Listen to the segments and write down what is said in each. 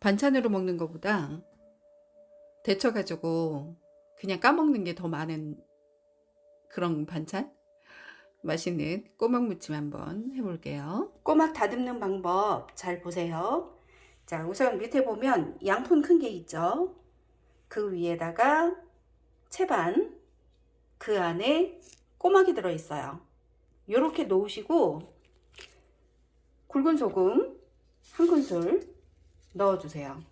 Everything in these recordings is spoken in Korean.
반찬으로 먹는 것보다 데쳐가지고 그냥 까먹는 게 더 많은 그런 반찬? 맛있는 꼬막 무침 한번 해볼게요. 꼬막 다듬는 방법 잘 보세요. 자, 우선 밑에 보면 양푼 큰 게 있죠. 그 위에다가 채반, 그 안에 꼬막이 들어있어요. 이렇게 놓으시고 굵은 소금 한 큰술 넣어주세요.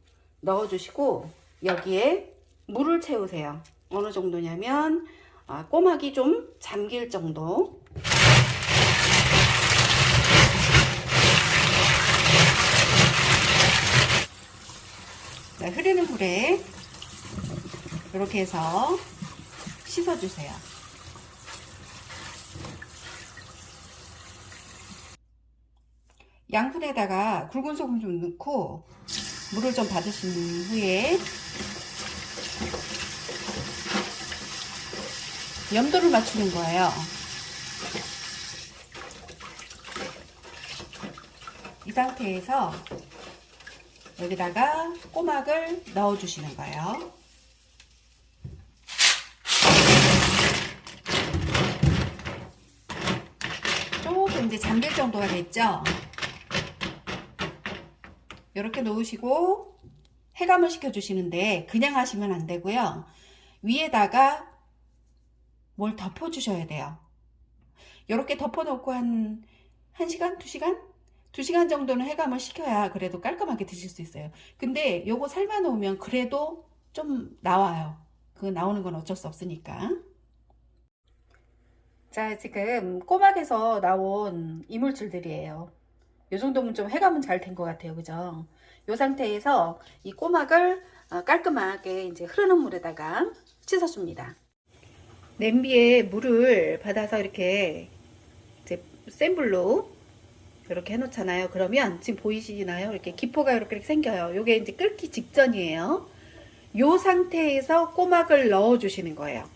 넣어주시고 여기에 물을 채우세요. 어느 정도냐면 아, 꼬막이 좀 잠길 정도 자, 흐르는 물에 이렇게 해서 씻어주세요. 양푼에다가 굵은 소금 좀 넣고 물을 좀 받으신 후에 염도를 맞추는 거예요. 이 상태에서 여기다가 꼬막을 넣어 주시는 거예요. 조금 이제 잠길 정도가 됐죠? 이렇게 놓으시고 해감을 시켜 주시는데 그냥 하시면 안 되고요. 위에다가 뭘 덮어 주셔야 돼요. 이렇게 덮어 놓고 한 1시간, 2시간? 2시간 정도는 해감을 시켜야 그래도 깔끔하게 드실 수 있어요. 근데 요거 삶아 놓으면 그래도 좀 나와요. 그 나오는 건 어쩔 수 없으니까. 자, 지금 꼬막에서 나온 이물질들이에요. 요 정도면 좀 해감은 잘 된 것 같아요. 그죠? 요 상태에서 이 꼬막을 어, 깔끔하게 이제 흐르는 물에다가 씻어줍니다. 냄비에 물을 받아서 이렇게 이제 센 불로 이렇게 해놓잖아요. 그러면 지금 보이시나요? 이렇게 기포가 이렇게 생겨요. 요게 이제 끓기 직전이에요. 요 상태에서 꼬막을 넣어 주시는 거예요.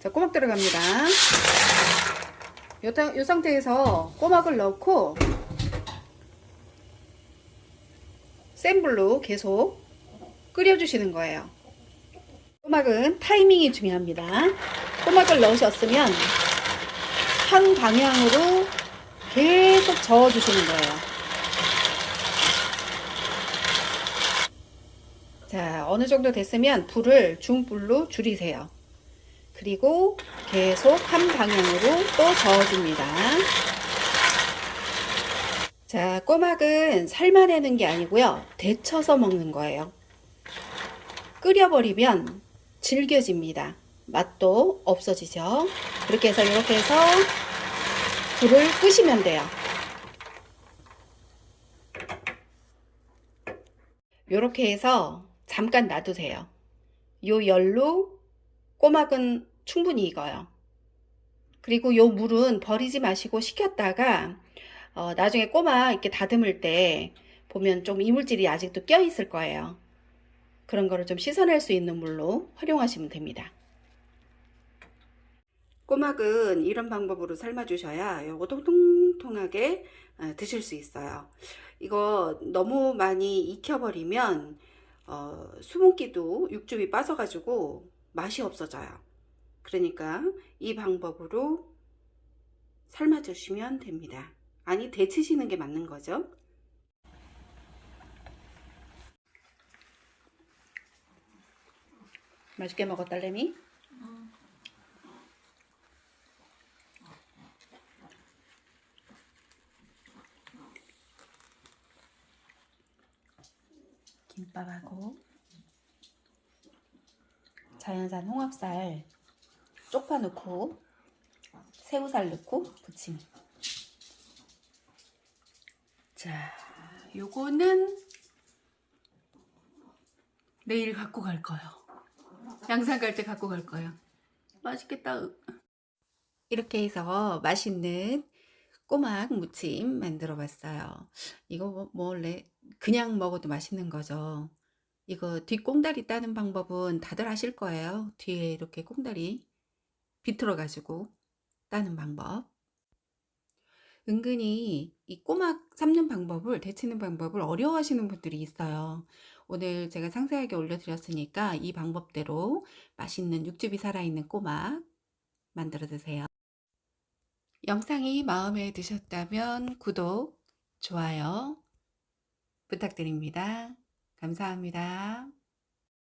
자, 꼬막 들어갑니다. 요, 요 상태에서 꼬막을 넣고 센 불로 계속 끓여주시는 거예요. 꼬막은 타이밍이 중요합니다. 꼬막을 넣으셨으면 한 방향으로 계속 저어주시는 거예요. 자, 어느 정도 됐으면 불을 중불로 줄이세요. 그리고 계속 한 방향으로 또 저어줍니다. 자, 꼬막은 삶아내는 게 아니고요. 데쳐서 먹는 거예요. 끓여버리면 질겨집니다. 맛도 없어지죠. 그렇게 해서 이렇게 해서 불을 끄시면 돼요. 이렇게 해서 잠깐 놔두세요. 요 열로 꼬막은 충분히 익어요. 그리고 요 물은 버리지 마시고 식혔다가 어, 나중에 꼬막 이렇게 다듬을 때 보면 좀 이물질이 아직도 껴 있을 거예요. 그런 거를 좀 씻어낼 수 있는 물로 활용하시면 됩니다. 꼬막은 이런 방법으로 삶아 주셔야 요거 통통하게 어, 드실 수 있어요. 이거 너무 많이 익혀버리면 어, 수분기도 육즙이 빠져가지고 맛이 없어져요. 그러니까 이 방법으로 삶아 주시면 됩니다. 아니 데치시는 게 맞는 거죠. 맛있게 먹었다 레미? 김밥하고 자연산 홍합살 쪽파 넣고 새우살 넣고 부침 자 요거는 내일 갖고 갈 거예요. 양산 갈 때 갖고 갈 거예요. 맛있겠다. 이렇게 해서 맛있는 꼬막 무침 만들어 봤어요. 이거 뭐 원래 그냥 먹어도 맛있는 거죠. 이거 뒷꽁다리 따는 방법은 다들 아실 거예요. 뒤에 이렇게 꽁다리 비틀어 가지고 따는 방법 은근히 이 꼬막 삶는 방법을, 데치는 방법을 어려워하시는 분들이 있어요. 오늘 제가 상세하게 올려드렸으니까 이 방법대로 맛있는 육즙이 살아있는 꼬막 만들어 드세요. 영상이 마음에 드셨다면 구독, 좋아요 부탁드립니다. 감사합니다.